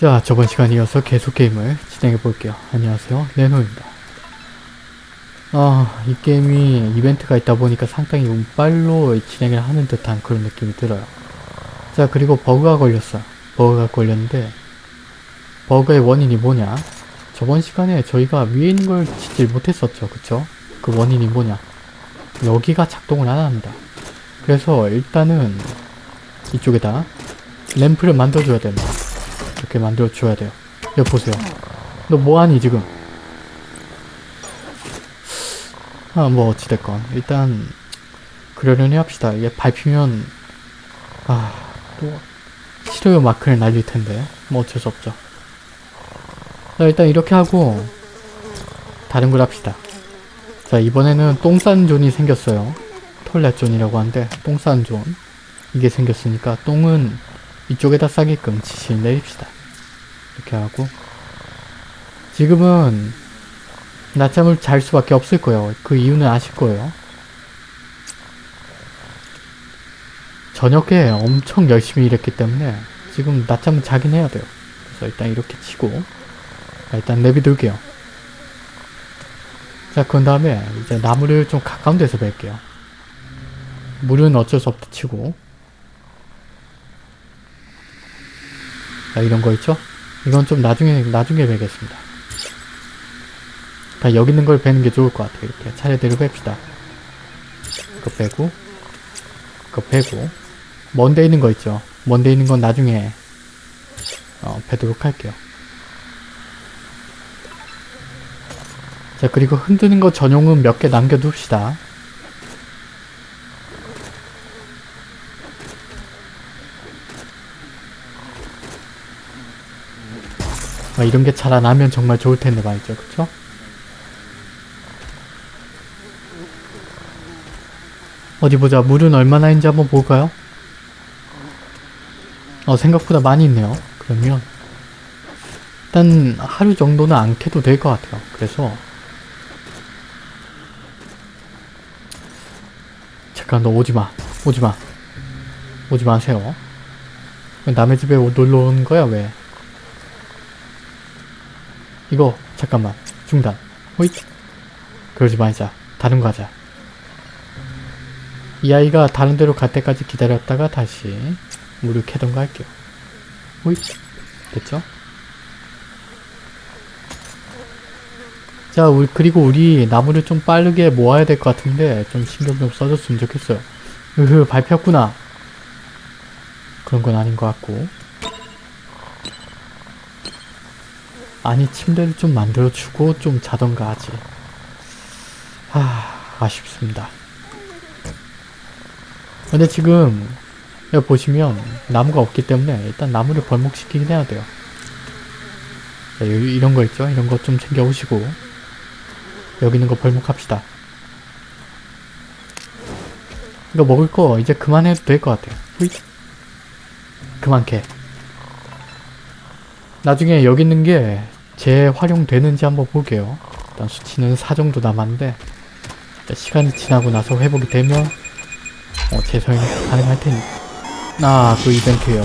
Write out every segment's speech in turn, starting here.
자 저번 시간 이어서 계속 게임을 진행해 볼게요. 안녕하세요 네노입니다. 아 이 게임이 이벤트가 있다 보니까 상당히 운빨로 진행을 하는 듯한 그런 느낌이 들어요. 자 그리고 버그가 걸렸어요. 버그가 걸렸는데 버그의 원인이 뭐냐 저번 시간에 저희가 위에 있는 걸 짓질 못했었죠 그쵸? 그 원인이 뭐냐 여기가 작동을 안 합니다. 그래서 일단은 이쪽에다 램프를 만들어줘야 됩니다. 이렇게 만들어줘야 돼요. 여기 보세요. 너 뭐하니 지금? 아 뭐 어찌됐건 일단 그러려니 합시다. 얘 밟히면 아또 싫어요 마크를 날릴 텐데 뭐 어쩔 수 없죠. 자 일단 이렇게 하고 다른 걸 합시다. 자 이번에는 똥싼 존이 생겼어요. toilet zone이라고 하는데 똥싼 존. 이게 생겼으니까 똥은 이쪽에다 싸게끔 지시를 내립시다. 이렇게 하고 지금은 낮잠을 잘 수밖에 없을 거예요. 그 이유는 아실 거예요. 저녁에 엄청 열심히 일했기 때문에 지금 낮잠은 자긴 해야 돼요. 그래서 일단 이렇게 치고 일단 내비둘게요. 자, 그런 다음에 이제 나무를 좀 가까운 데서 벨게요. 물은 어쩔 수 없다 치고 자, 이런 거 있죠? 이건 좀 나중에 나중에 베겠습니다. 자, 여기 있는 걸 베는 게 좋을 것 같아요. 이렇게 차례대로 뺍시다. 그거 빼고 그거 빼고 먼데 있는 거 있죠? 먼데 있는 건 나중에 어, 베도록 할게요. 자 그리고 흔드는 거 전용은 몇 개 남겨둡시다. 아, 이런 게 자라나면 정말 좋을 텐데 말이죠. 그쵸? 어디 보자. 물은 얼마나 있는지 한번 볼까요? 어, 생각보다 많이 있네요. 그러면 일단 하루 정도는 안 캐도 될 것 같아요. 그래서 잠깐 너 오지마. 오지마. 오지 마세요. 남의 집에 놀러 오는 거야 왜? 이거 잠깐만. 중단. 호잇. 그러지 말자. 다른 거 하자. 이 아이가 다른 데로 갈 때까지 기다렸다가 다시 캐던가 할게요. 호잇. 됐죠? 자 우리 그리고 우리 나무를 좀 빠르게 모아야 될 것 같은데 좀 신경 좀 써줬으면 좋겠어요. 으흐 밟혔구나. 그런 건 아닌 것 같고 아니 침대를 좀 만들어주고 좀 자던가 하지. 하... 아쉽습니다. 근데 지금 여기 보시면 나무가 없기 때문에 일단 나무를 벌목시키긴 해야 돼요. 자, 여기 이런 거 있죠? 이런 거 좀 챙겨 오시고 여기 있는 거 벌목합시다. 이거 먹을 거 이제 그만해도 될 것 같아요. 그만 캐 나중에 여기 있는 게 재활용되는지 한번 볼게요. 일단 수치는 4 정도 남았는데 시간이 지나고 나서 회복이 되면 어, 재사용이 가능할 테니 아, 그 이벤트요.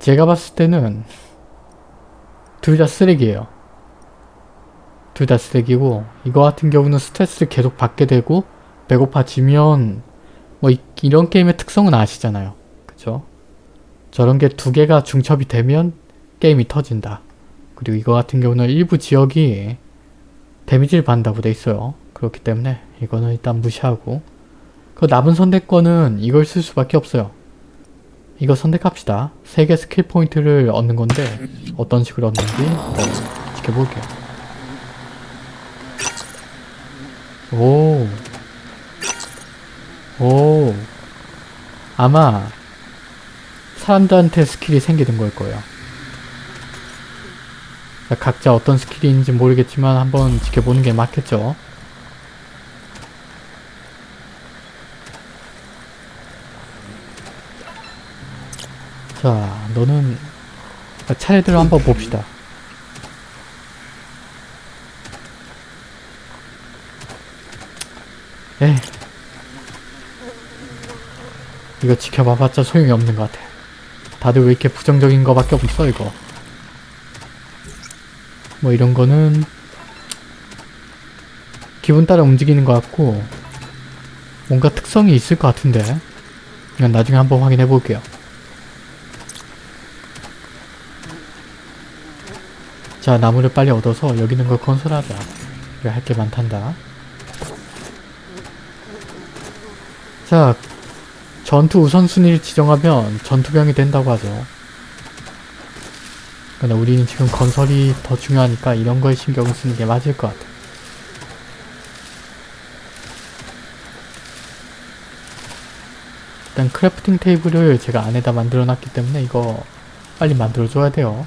제가 봤을 때는 둘 다 쓰레기예요. 둘 다 쓰레기고 이거 같은 경우는 스트레스를 계속 받게 되고 배고파지면 뭐 이, 이런 게임의 특성은 아시잖아요. 그쵸? 저런 게 두 개가 중첩이 되면 게임이 터진다. 그리고 이거 같은 경우는 일부 지역이 데미지를 받는다고 돼 있어요. 그렇기 때문에 이거는 일단 무시하고 그 남은 선택권은 이걸 쓸 수밖에 없어요. 이거 선택합시다. 3개 스킬 포인트를 얻는 건데 어떤 식으로 얻는지 어, 지켜볼게요. 오. 오. 아마 사람들한테 skill이 생기는 걸 거예요. 각자 어떤 skill인지 모르겠지만 한번 지켜보는 게 맞겠죠. 자, 너는 차례대로 한번 봅시다. 에 이거 지켜봐봤자 소용이 없는 것 같아. 다들 왜 이렇게 부정적인 거밖에 없어 이거. 뭐 이런 거는 기분 따라 움직이는 것 같고 뭔가 특성이 있을 것 같은데 이건 나중에 한번 확인해 볼게요. 자 나무를 빨리 얻어서 여기 있는 걸 건설하자. 우리 할게 많단다. 자 전투 우선순위를 지정하면 전투병이 된다고 하죠. 근데 우리는 지금 건설이 더 중요하니까 이런 거에 신경을 쓰는 게 맞을 것 같아. 일단 crafting table을 제가 안에다 만들어 놨기 때문에 이거 빨리 만들어 줘야 돼요.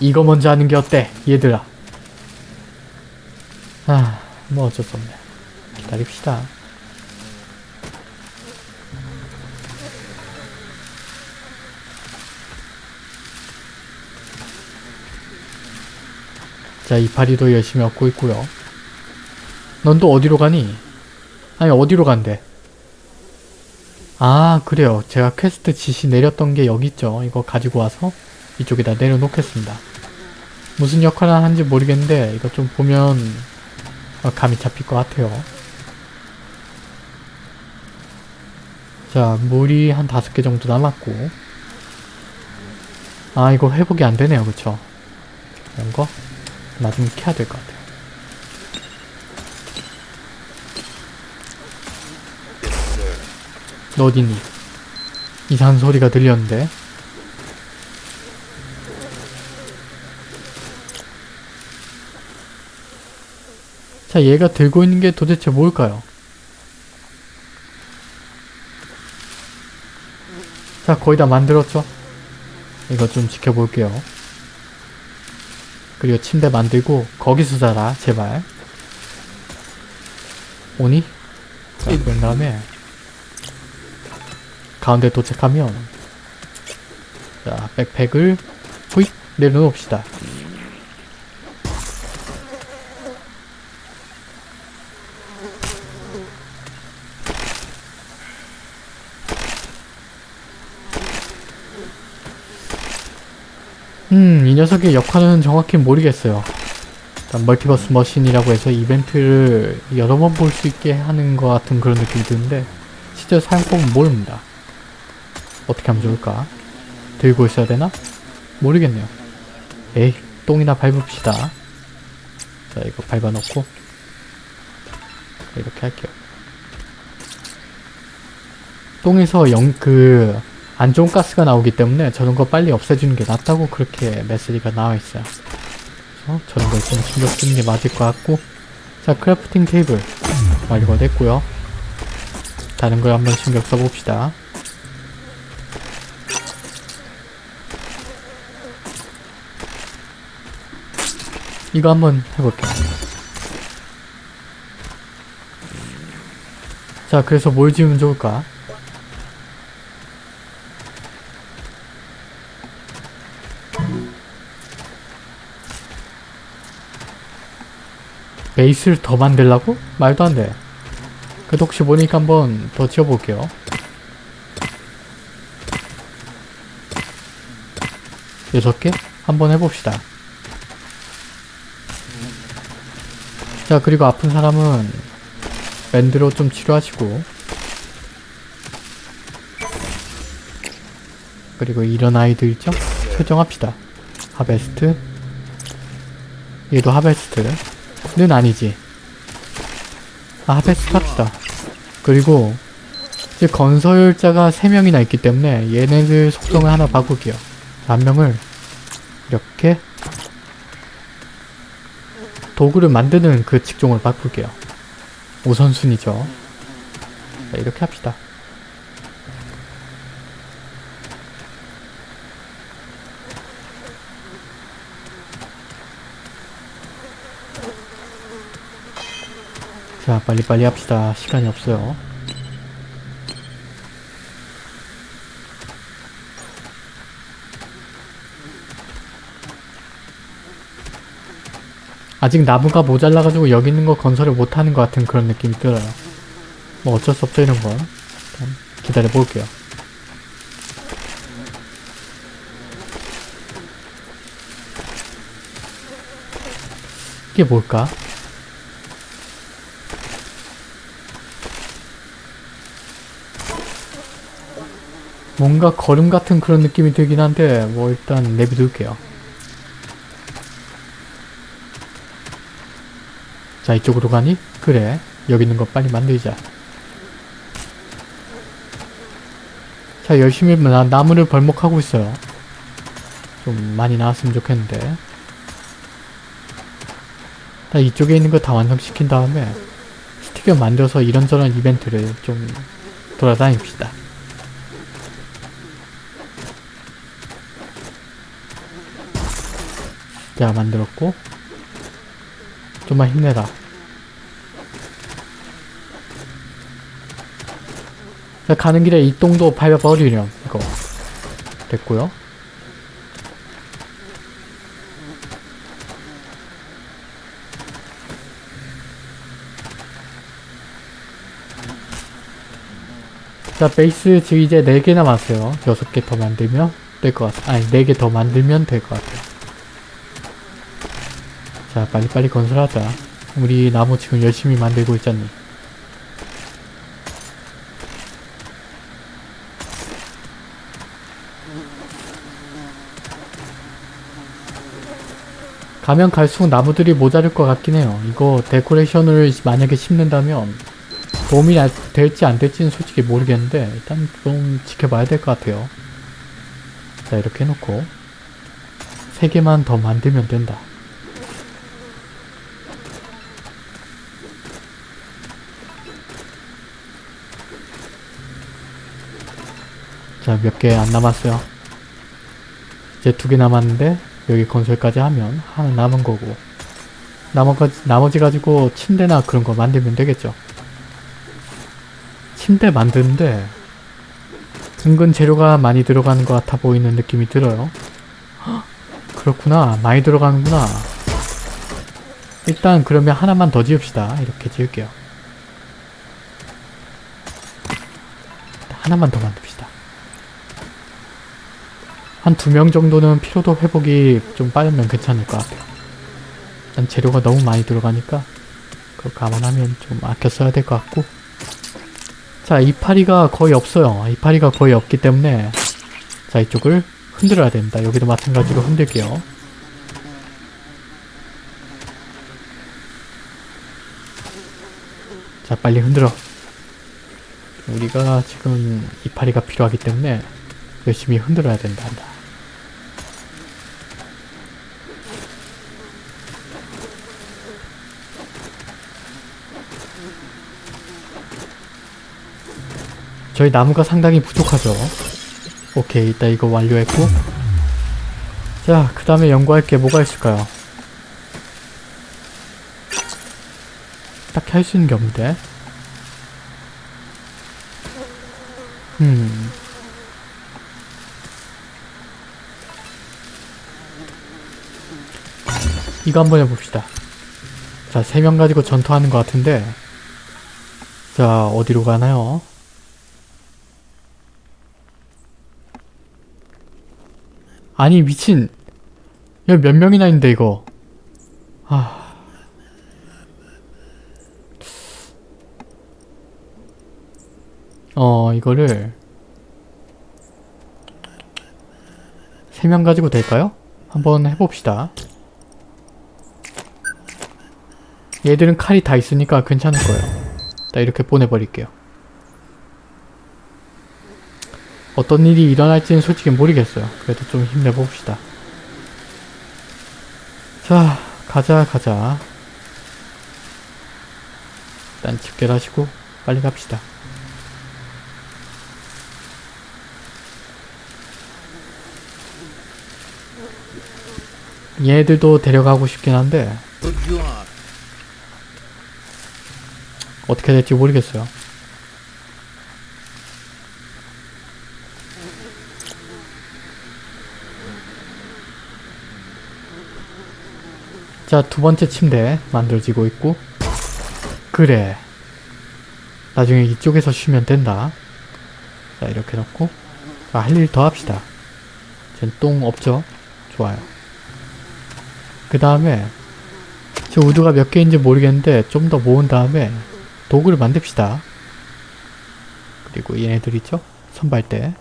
이거 먼저 하는 게 어때? 얘들아. 아, 뭐 어쩔 수 없네. 기다립시다. 자, 이파리도 열심히 얻고 있고요. 넌 또 어디로 가니? 아니, 어디로 간대? 아, 그래요. 제가 퀘스트 지시 내렸던 게 여기 있죠. 이거 가지고 와서 이쪽에다 내려놓겠습니다. 무슨 역할을 하는지 모르겠는데 이거 좀 보면 어, 감이 잡힐 것 같아요. 자, 물이 한 다섯 개 정도 남았고 아, 이거 회복이 안 되네요. 그쵸? 이런 거 나중에 켜야 될 것 같아요. 너 어디니? 이상한 소리가 들렸는데 자 얘가 들고 있는 게 도대체 뭘까요? 자 거의 다 만들었죠? 이거 좀 지켜볼게요 그리고 침대 만들고 거기서 자라 제발 오니? 자 그런 다음에 가운데 도착하면 자 백팩을 호잇 내려놓읍시다 음, 이 녀석의 역할은 정확히 모르겠어요. 일단 멀티버스 머신이라고 해서 이벤트를 여러 번 볼 수 있게 하는 것 같은 그런 느낌이 드는데 실제 사용법은 모릅니다. 어떻게 하면 좋을까? 들고 있어야 되나? 모르겠네요. 에이, 똥이나 밟읍시다. 자, 이거 밟아놓고 이렇게 할게요. 똥에서 영, 그, 안 좋은 가스가 나오기 때문에 저런 거 빨리 없애주는 게 낫다고 그렇게 메시지가 나와 있어요. 그래서 저런 걸 좀 신경 쓰는 게 맞을 것 같고 자 crafting table 완료가 됐고요. 다른 걸 한번 신경 써봅시다. 이거 한번 해볼게요. 자 그래서 뭘 지으면 좋을까? 베이스를 더 만들라고? 말도 안 돼. 그래도 혹시 모르니까 한번 더 지어볼게요. 여섯 개? 한번 해봅시다. 자, 그리고 아픈 사람은 밴드로 좀 치료하시고 그리고 이런 아이들 있죠? 설정합시다. 하베스트 얘도 하베스트 는 아니지. 아, 하베스트 합시다. 그리고 이제 건설자가 3명이나 있기 때문에 얘네들 속성을 하나 바꿀게요. 한 명을 이렇게 도구를 만드는 그 직종으로 바꿀게요. 우선순위죠. 자, 이렇게 합시다. 자, 빨리빨리 합시다. 시간이 없어요. 아직 나무가 모자라가지고 여기 있는 거 건설을 못하는 것 같은 그런 느낌이 들어요. 뭐 어쩔 수 없죠, 이런 건. 기다려 볼게요. 이게 뭘까? 뭔가 걸음 같은 그런 느낌이 들긴 한데 뭐 일단 내비둘게요. 자 이쪽으로 가니? 그래 여기 있는 거 빨리 만들자. 자 열심히 나, 나무를 벌목하고 있어요. 좀 많이 나왔으면 좋겠는데 자 이쪽에 있는 거 다 완성시킨 다음에 스티커 만들어서 이런저런 이벤트를 좀 돌아다닙시다. 자 만들었고 좀만 힘내라. 자 가는 길에 이 똥도 밟아버리렴 이거. 됐고요. 자 베이스 지금 이제 4개 남았어요. 6개 더 만들면 될 것 같아 아니 4개 더 만들면 될 것 같아요 자 빨리빨리 건설하자. 우리 나무 지금 열심히 만들고 있잖니. 가면 갈수록 나무들이 모자랄 것 같긴 해요. 이거 데코레이션을 만약에 심는다면 도움이 나- 될지 안 될지는 솔직히 모르겠는데 일단 좀 지켜봐야 될 것 같아요. 자 이렇게 해놓고 3개만 더 만들면 된다 자, 몇 개 안 남았어요. 이제 두 개 남았는데, 여기 건설까지 하면 하나 남은 거고. 나머지, 나머지 가지고 침대나 그런 거 만들면 되겠죠. 침대 만드는데, 은근 재료가 많이 들어가는 것 같아 보이는 느낌이 들어요. 헉, 그렇구나. 많이 들어가는구나. 일단 그러면 하나만 더 지읍시다. 이렇게 지을게요. 하나만 더 만듭시다. 한 두 명 정도는 피로도 회복이 좀 빠르면 괜찮을 것 같아요. 일단 재료가 너무 많이 들어가니까 그거 감안하면 좀 아껴 써야 될 것 같고 자 이파리가 거의 없어요. 이파리가 거의 없기 때문에 자 이쪽을 흔들어야 됩니다. 여기도 마찬가지로 흔들게요. 자 빨리 흔들어. 우리가 지금 이파리가 필요하기 때문에 열심히 흔들어야 된다. 저희 나무가 상당히 부족하죠. 오케이, 일단 이거 완료했고 자, 그 다음에 연구할 게 뭐가 있을까요? 딱히 할 수 있는 게 없는데 음 이거 한번 해봅시다. 자, 세 명 가지고 전투하는 것 같은데 자, 어디로 가나요? 아니, 미친 여기 몇 명이나 있는데, 이거. 아... 어, 이거를 세명 가지고 될까요? 한번 해봅시다. 얘들은 칼이 다 있으니까 괜찮을 거예요. 나 이렇게 보내버릴게요. 어떤 일이 일어날지는 솔직히 모르겠어요. 그래도 좀 힘내봅시다. 자, 가자, 가자. 일단 집결하시고 빨리 갑시다. 얘들도 데려가고 싶긴 한데 어떻게 될지 모르겠어요. 자, 두 번째 침대 만들어지고 있고 그래. 나중에 이쪽에서 쉬면 된다. 자 이렇게 놓고 할일 더 합시다. 전똥 없죠? 좋아요. 그 다음에 저 우드가 몇 개인지 모르겠는데 좀 더 모은 다음에 도구를 만듭시다. 그리고 얘네들 있죠? 선발대.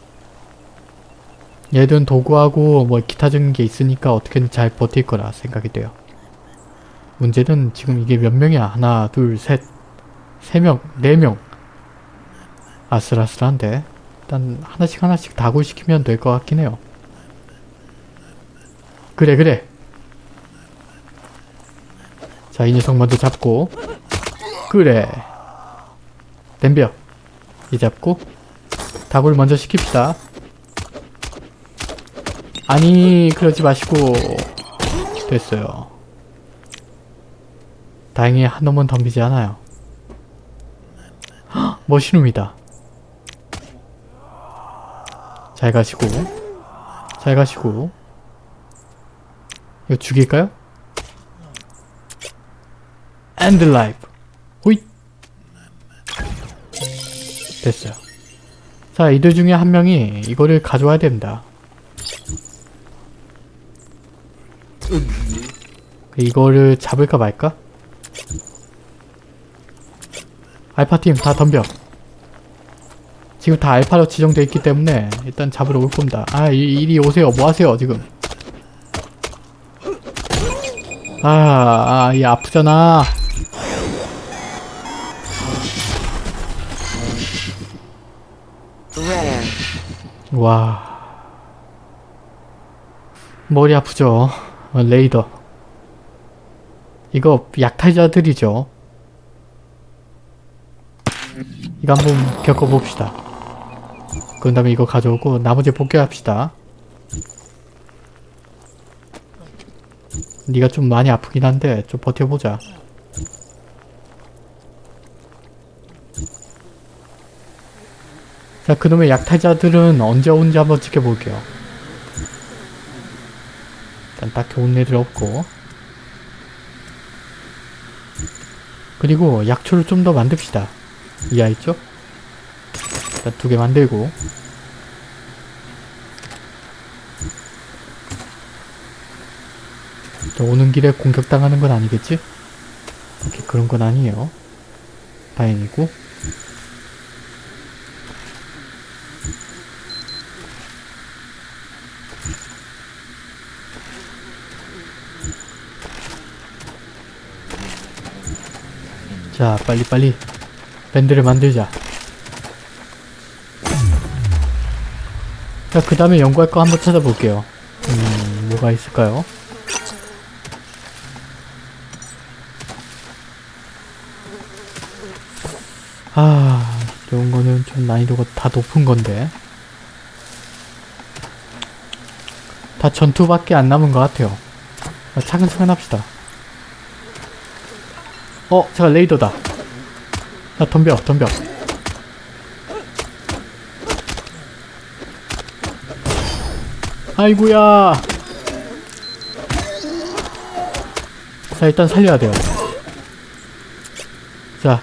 얘들은 도구하고 뭐 기타적인 게 있으니까 어떻게든 잘 버틸 거라 생각이 돼요. 문제는 지금 이게 몇 명이야? 하나, 둘, 셋, 세 명, 네 명. 아슬아슬한데 일단 하나씩 하나씩 다굴시키면 될 것 같긴 해요. 그래 그래. 자 이 녀석 먼저 잡고 그래. 덤벼. 이 잡고 다굴 먼저 시킵시다. 아니 그러지 마시고 됐어요. 다행히 한 놈은 덤비지 않아요. 헉, 머신룸이다. 잘 가시고 잘 가시고 이거 죽일까요? 엔드 라이프 호잇 됐어요. 자 이들 중에 한 명이 이거를 가져와야 됩니다. 이거를 잡을까 말까? 알파팀 다 덤벼. 지금 다 알파로 지정되어 있기 때문에 일단 잡으러 올 겁니다. 아 이, 이리 오세요. 뭐 하세요 지금? 아, 아, 얘 아프잖아. 와. 머리 아프죠? 어, 레이더. 이거 약탈자들이죠. 이거 한번 겪어봅시다. 그런 다음에 이거 가져오고 나머지 복귀합시다. 네가 좀 많이 아프긴 한데 좀 버텨보자. 자 그놈의 약탈자들은 언제 오는지 한번 지켜볼게요. 일단 딱히 온 애들 없고 그리고 약초를 좀 더 만듭시다. 이해 있죠? 일단 두개 만들고 저 오는 길에 공격당하는 건 아니겠지? 오케이, 그런 건 아니에요. 다행이고 자 빨리빨리 밴드를 만들자. 자 그 다음에 연구할 거 한번 찾아볼게요. 음 뭐가 있을까요? 아 이런 거는 좀 난이도가 다 높은 건데. 다 전투밖에 안 남은 것 같아요. 아, 차근차근 합시다. 어 제가 레이더다 야 덤벼 덤벼. 아이구야. 자 일단 살려야 돼요. 자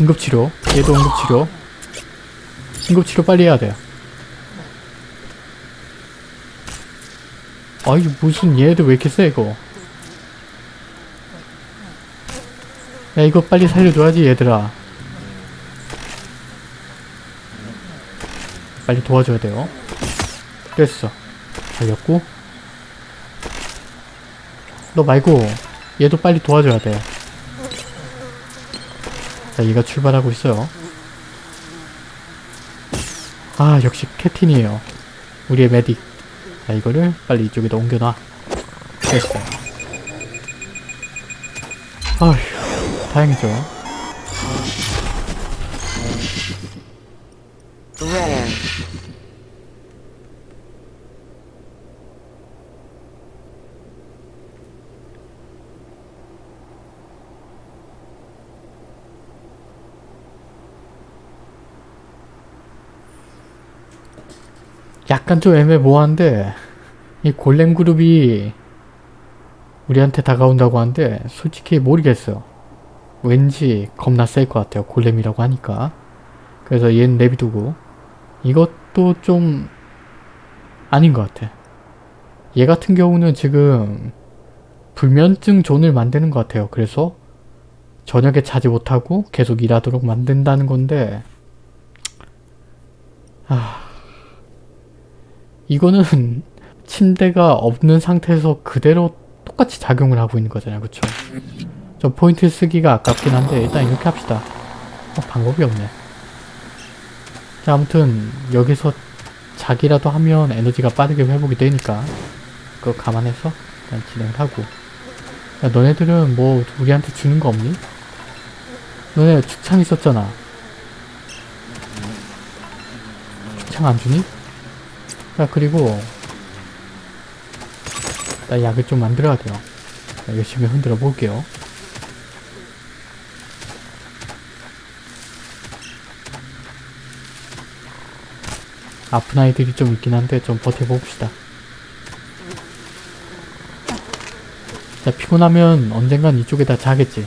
응급치료. 얘도 응급치료. 응급치료 빨리 해야 돼요. 아이 무슨 얘들 왜 이렇게 세 이거? 야 이거 빨리 살려줘야지 얘들아 빨리 도와줘야 돼요 됐어 살렸고 너 말고 얘도 빨리 도와줘야 돼 자, 얘가 출발하고 있어요. 아, 역시 캐틴이에요. 우리의 메딕. 자, 이거를 빨리 이쪽에다 옮겨놔. 됐어. 아휴, 다행이죠. 약간 좀 애매모호한데, 이 골렘 그룹이 우리한테 다가온다고 하는데, 솔직히 모르겠어요. 왠지 겁나 셀 것 같아요. 골렘이라고 하니까. 그래서 얘는 내비두고, 이것도 좀 아닌 것 같아. 얘 같은 경우는 지금 불면증 존을 만드는 것 같아요. 그래서 저녁에 자지 못하고 계속 일하도록 만든다는 건데 아 이거는 침대가 없는 상태에서 그대로 똑같이 작용을 하고 있는 거잖아요. 그쵸? 저 포인트 쓰기가 아깝긴 한데 일단 이렇게 합시다. 어, 방법이 없네. 자 아무튼 여기서 자기라도 하면 에너지가 빠르게 회복이 되니까 그거 감안해서 일단 진행을 하고 야 너네들은 뭐 우리한테 주는 거 없니? 너네 축창 있었잖아. 축창 안 주니? 자 그리고 나 약을 좀 만들어야 돼요. 자, 열심히 흔들어 볼게요. 아픈 아이들이 좀 있긴 한데 좀 버텨봅시다. 자 피곤하면 언젠간 이쪽에다 자겠지.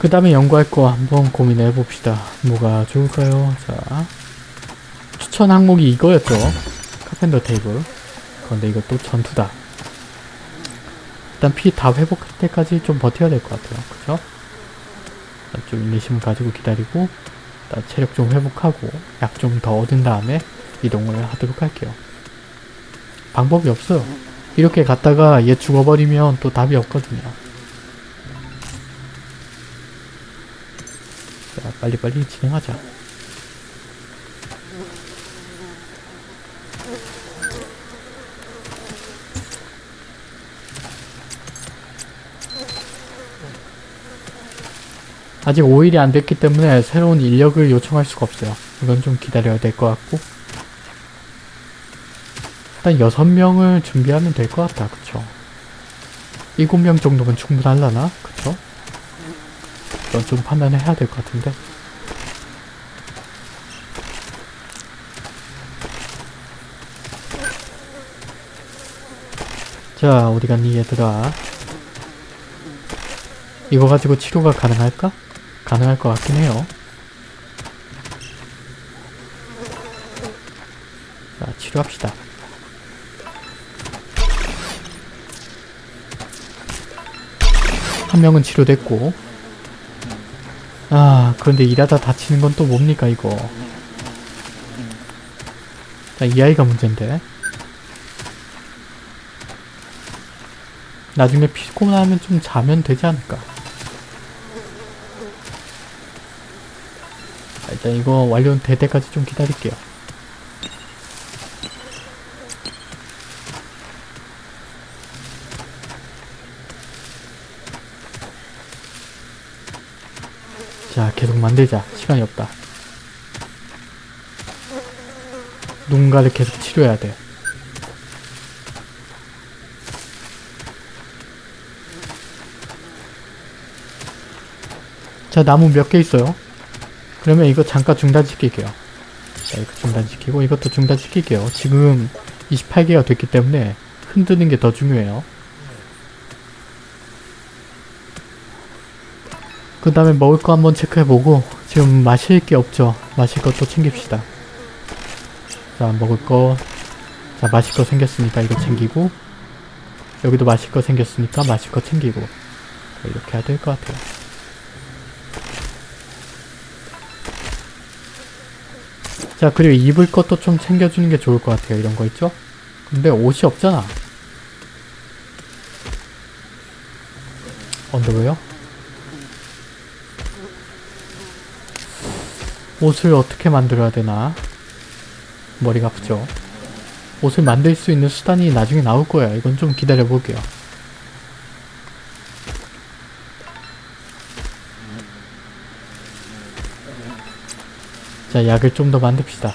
그 다음에 연구할 거 한번 고민해 봅시다. 뭐가 좋을까요? 자, 추천 항목이 이거였죠. 카펜더 테이블. 그런데 이것도 전투다. 일단 피 다 회복할 때까지 좀 버텨야 될 것 같아요. 일단 좀 인내심을 가지고 기다리고 일단 체력 좀 회복하고 약 좀 더 얻은 다음에 이동을 하도록 할게요. 방법이 없어요. 이렇게 갔다가 얘 죽어버리면 또 답이 없거든요. 자, 빨리빨리 진행하자. 아직 5일이 안 됐기 때문에 새로운 인력을 요청할 수가 없어요. 이건 좀 기다려야 될 것 같고 일단 6명을 준비하면 될 것 같다. 그쵸? 7명 정도면 충분할라나? 그쵸? 이건 좀 판단을 해야 될 것 같은데 자 어디 갔니 얘들아 이거 가지고 치료가 가능할까? 가능할 것 같긴 해요. 자 치료합시다. 한 명은 치료됐고. 아 그런데 일하다 다치는 건 또 뭡니까 이거? 자, 이 아이가 문제인데 나중에 피곤하면 좀 자면 되지 않을까? 자, 일단 이거 완료될 때까지 좀 기다릴게요. 자 계속 만들자. 시간이 없다. 누군가를 계속 치료해야 돼 자 나무 몇 개 있어요? 그러면 이거 잠깐 중단시킬게요. 자 이거 중단시키고 이것도 중단시킬게요. 지금 28개가 됐기 때문에 흔드는 게 더 중요해요. 그 다음에 먹을 거 한번 체크해보고 지금 마실 게 없죠? 마실 것도 챙깁시다. 자 먹을 거 자 마실 거 생겼으니까 이거 챙기고 여기도 마실 거 생겼으니까 마실 거 챙기고. 자, 이렇게 해야 될 것 같아요 자 그리고 입을 것도 좀 챙겨주는 게 좋을 것 같아요. 이런 거 있죠? 근데 옷이 없잖아. 언더웨어? 옷을 어떻게 만들어야 되나? 머리가 아프죠? 옷을 만들 수 있는 수단이 나중에 나올 거예요. 이건 좀 기다려 볼게요 자 약을 좀 더 만듭시다.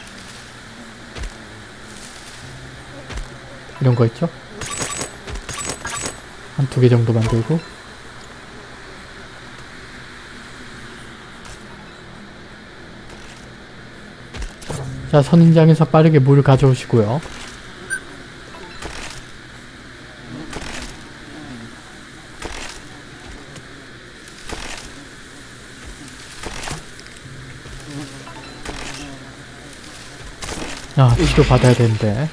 이런 거 있죠? 한 두 개 정도 만들고. 자 선인장에서 빠르게 물을 가져오시고요 아 치료 받아야 되는데.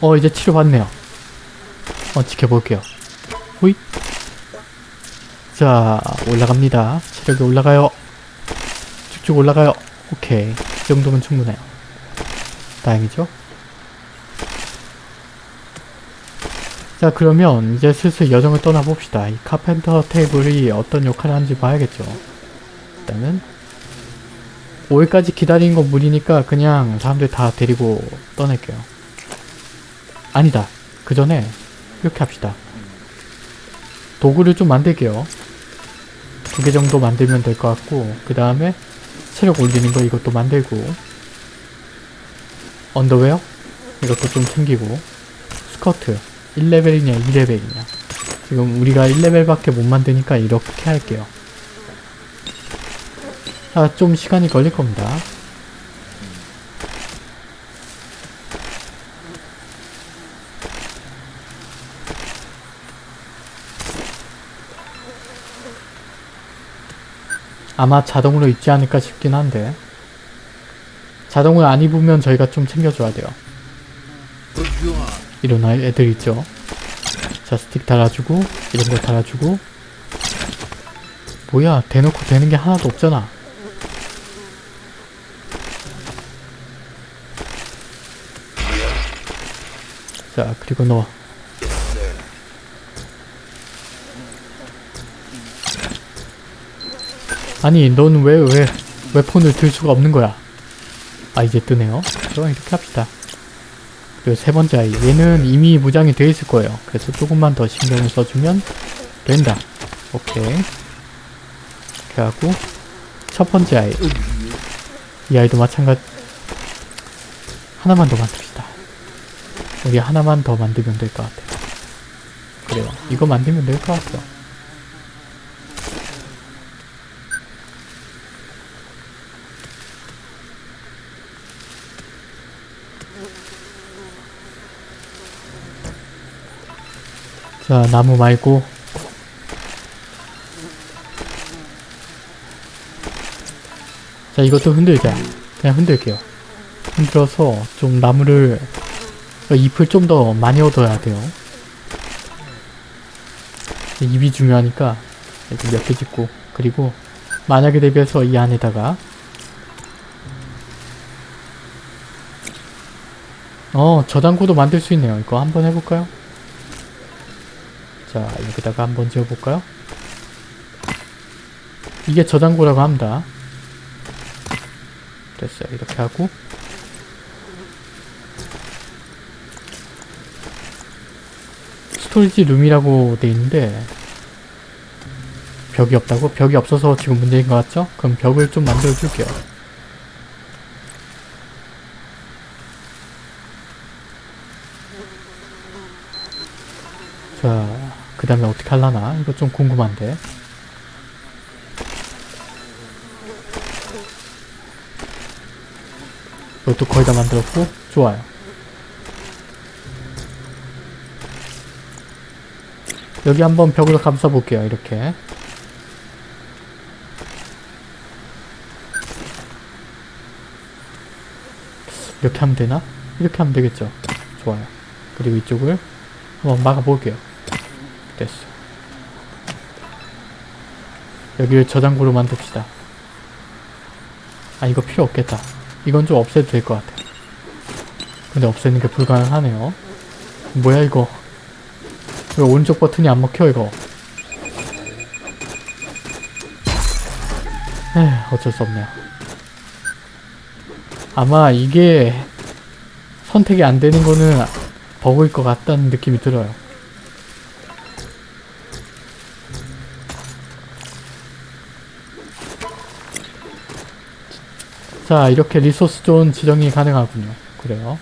어 이제 치료 받네요. 어 지켜볼게요. 호잇 자 올라갑니다. 체력이 올라가요. 쭉쭉 올라가요. 오케이. 이 정도면 충분해요. 다행이죠 자 그러면 이제 슬슬 여정을 떠나봅시다. 이 카펜터 테이블이 어떤 역할을 하는지 봐야겠죠. 일단은 5일까지 기다리는 건 무리니까 그냥 사람들 다 데리고 떠날게요. 아니다. 그 전에 이렇게 합시다. 도구를 좀 만들게요. 두 개 정도 만들면 될 것 같고 그 다음에 체력 올리는 거 이것도 만들고 언더웨어? 이것도 좀 챙기고 스커트 1레벨이냐 2레벨이냐 지금 우리가 1레벨밖에 못 만드니까 이렇게 할게요 아, 좀 시간이 걸릴 겁니다. 아마 자동으로 입지 않을까 싶긴 한데 자동을 안 입으면 저희가 좀 챙겨줘야 돼요. 아이- 애들 있죠. 자 스틱 달아주고 이런 거 달아주고. 뭐야 대놓고 되는 게 하나도 없잖아. 자 그리고 너. 아니 넌 왜 왜 왜 폰을 들 수가 없는 거야? 아 이제 뜨네요. 그럼 이렇게 합시다 그리고 세 번째 아이 얘는 이미 무장이 되어 있을 거예요 그래서 조금만 더 신경을 써주면 된다 오케이 이렇게 하고 첫 번째 아이 이 아이도 마찬가지 하나만 더 만듭시다 여기 하나만 더 만들면 될 것 같아요. 그래요. 이거 만들면 될 것 같아요. 자, 나무 말고 자, 이것도 흔들자. 그냥 흔들게요. 흔들어서 좀 나무를 잎을 좀 더 많이 얻어야 돼요. 잎이 중요하니까 이렇게 몇 개 짓고 그리고 만약에 대비해서 이 안에다가 어 저장고도 만들 수 있네요. 이거 한번 해볼까요? 자 여기다가 한번 지어볼까요? 이게 저장고라고 합니다. 됐어요. 이렇게 하고 스토리지 룸이라고 돼 있는데 벽이 없다고? 벽이 없어서 지금 문제인 것 같죠? 그럼 벽을 좀 만들어 줄게요. 자, 그 다음에 어떻게 할라나? 이거 좀 궁금한데. 이것도 거의 다 만들었고, 좋아요. 여기 한번 벽으로 감싸 볼게요 이렇게 이렇게 하면 되나? 이렇게 하면 되겠죠 좋아요 그리고 이쪽을 한번 막아 볼게요 됐어. 여기를 저장고로 만듭시다. 아 이거 필요 없겠다. 이건 좀 없애도 될 것 같아. 근데 없애는 게 불가능하네요. 뭐야 이거? 왜 오른쪽 버튼이 안 먹혀 이거. 에휴 어쩔 수 없네요. 아마 이게 선택이 안 되는 거는 버그일 것 같다는 느낌이 들어요 자 이렇게 resource zone 지정이 가능하군요 그래요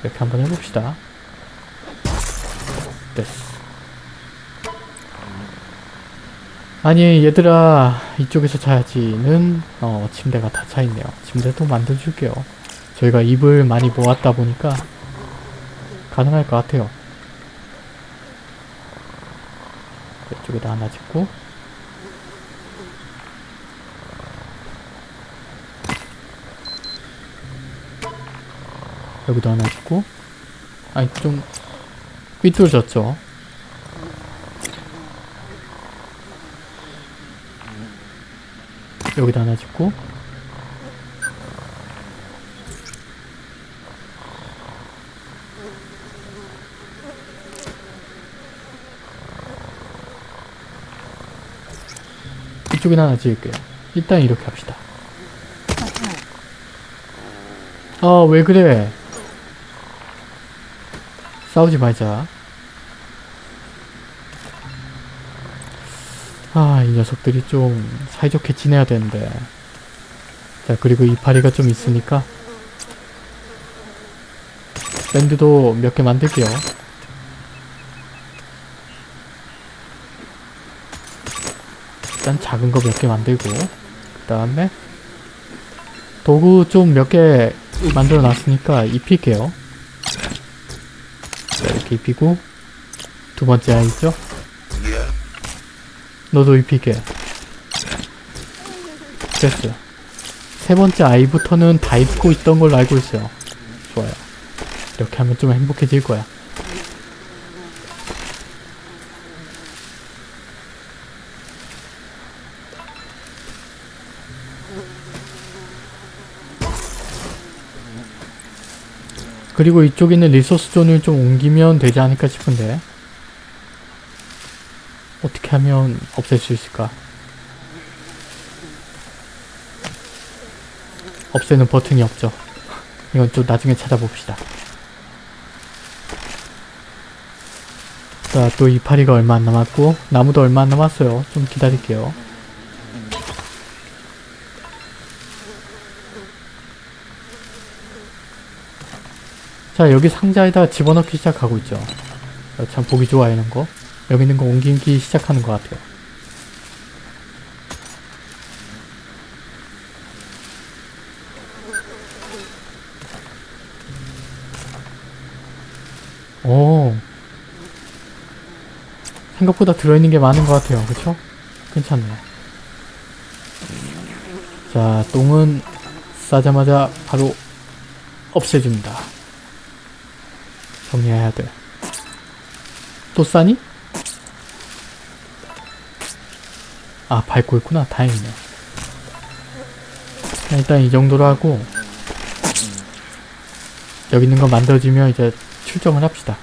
이렇게 한번 해봅시다 됐어. 아니 얘들아 이쪽에서 자야지는 어 침대가 다 차있네요. 침대도 만들어줄게요. 저희가 잎을 많이 모았다 보니까 가능할 것 같아요. 이쪽에다 하나 짓고 여기도 하나 짓고 아니 좀 삐뚤어졌죠 여기다 하나 짓고 이쪽에 하나 지을게요. 일단 이렇게 합시다. 아, 왜 그래? 싸우지 말자. 아, 이 녀석들이 좀 사이좋게 지내야 되는데. 자, 그리고 이파리가 좀 있으니까. 밴드도 몇 개 만들게요. 일단 작은 거 몇 개 만들고 그 다음에 도구 좀 몇 개 만들어 놨으니까 입힐게요 자, 입히고 두 번째 아이 있죠? 너도 입힐게. 됐어요 세 번째 아이부터는 다 입고 있던 걸로 알고 있어요. 좋아요. 이렇게 하면 좀 행복해질 거야 그리고 이쪽에 있는 리소스 존을 좀 옮기면 되지 않을까 싶은데 어떻게 하면 없앨 수 있을까? 없애는 버튼이 없죠. 이건 좀 나중에 찾아봅시다. 자, 또 이파리가 얼마 안 남았고 나무도 얼마 안 남았어요. 좀 기다릴게요. 자 여기 상자에다 집어넣기 시작하고 있죠. 어, 참 보기 좋아 이런 거. 여기 있는 거 옮기기 시작하는 것 같아요. 오. 생각보다 들어있는 게 많은 것 같아요. 그쵸? 괜찮네요. 자 똥은 싸자마자 바로 없애줍니다 정리해야 돼. 또 싸니? 아, 밟고 있구나. 다행이네. 자, 일단 이 정도로 하고 여기 있는 거 만들어지면 이제 출정을 합시다.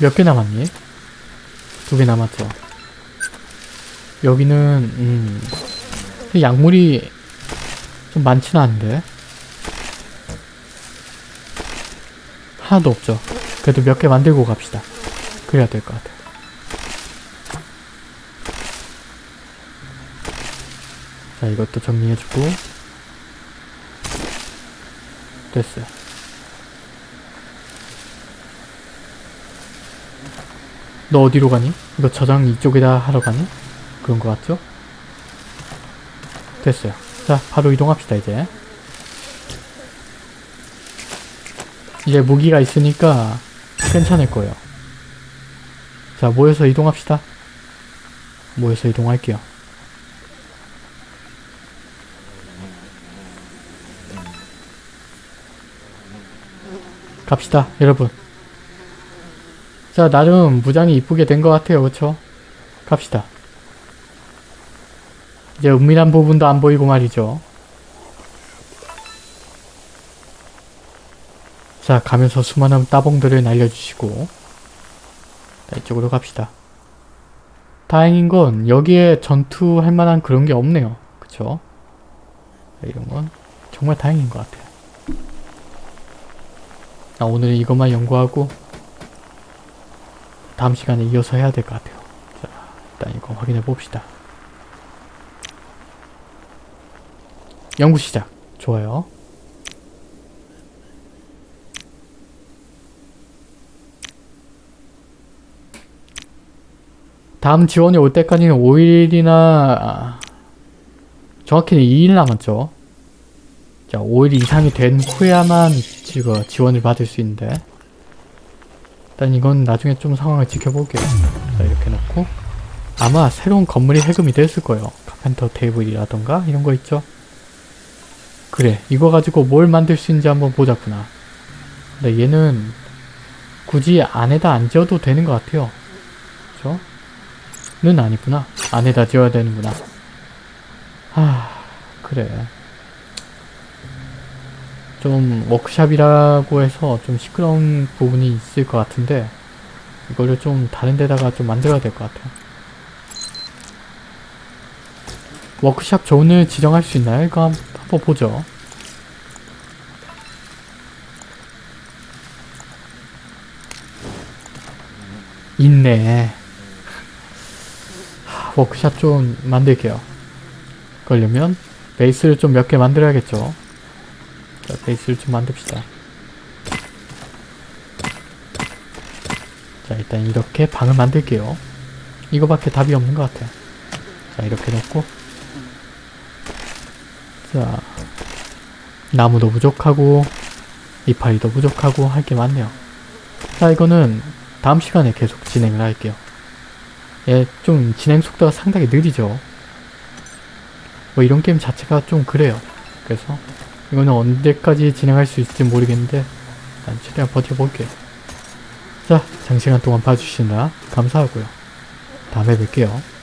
몇 개 남았니? 두 개 남았죠. 여기는 음 약물이 좀 많지는 않은데 하나도 없죠. 그래도 몇 개 만들고 갑시다. 그래야 될 것 같아. 자 이것도 정리해주고 됐어요. 너 어디로 가니? 이거 저장 이쪽에다 하러 가니? 그런 거 같죠? 됐어요. 자, 바로 이동합시다, 이제. 이제 무기가 있으니까 괜찮을 거예요. 자, 모여서 이동합시다. 모여서 이동할게요. 갑시다, 여러분. 자, 나름 무장이 이쁘게 된 것 같아요. 그쵸? 갑시다. 이제 은밀한 부분도 안 보이고 말이죠. 자, 가면서 수많은 따봉들을 날려주시고 자, 이쪽으로 갑시다. 다행인 건 여기에 전투할 만한 그런 게 없네요. 그쵸? 자, 이런 건 정말 다행인 것 같아요. 나 오늘은 이것만 연구하고 다음 시간에 이어서 해야 될 것 같아요. 자, 일단 이거 확인해 봅시다. 연구 시작. 좋아요. 다음 지원이 올 때까지는 5일이나 아, 정확히는 2일 남았죠. 자, 5일 이상이 된 후야만 지금 지원을 받을 수 있는데 일단 이건 나중에 좀 상황을 지켜볼게요. 자, 이렇게 놓고 아마 새로운 건물이 해금이 됐을 거예요. 카펜터 테이블이라던가 이런 거 있죠. 그래, 이거 가지고 뭘 만들 수 있는지 한번 보자꾸나. 근데 얘는 굳이 안에다 안 지어도 되는 것 같아요. 그죠? 는 아니구나. 안에다 지어야 되는구나. 하, 그래. 좀 워크샵이라고 해서 좀 시끄러운 부분이 있을 것 같은데 이거를 좀 다른 데다가 좀 만들어야 될 것 같아요. 워크샵 존을 지정할 수 있나요? 이거 한- 한번 보죠. 있네. 하, 워크샵 좀 만들게요. 그러려면 베이스를 좀 몇 개 만들어야겠죠. 자, 베이스를 좀 만듭시다. 자, 일단 이렇게 방을 만들게요. 이거밖에 답이 없는 것 같아요. 자, 이렇게 놓고 자, 나무도 부족하고 이파리도 부족하고 할 게 많네요. 자, 이거는 다음 시간에 계속 진행을 할게요. 예, 좀 진행 속도가 상당히 느리죠. 뭐 이런 게임 자체가 좀 그래요. 그래서 이거는 언제까지 진행할 수 있을지 모르겠는데 난 최대한 버텨볼게요. 자, 장시간 동안 봐주시느라 감사하고요. 다음에 뵐게요.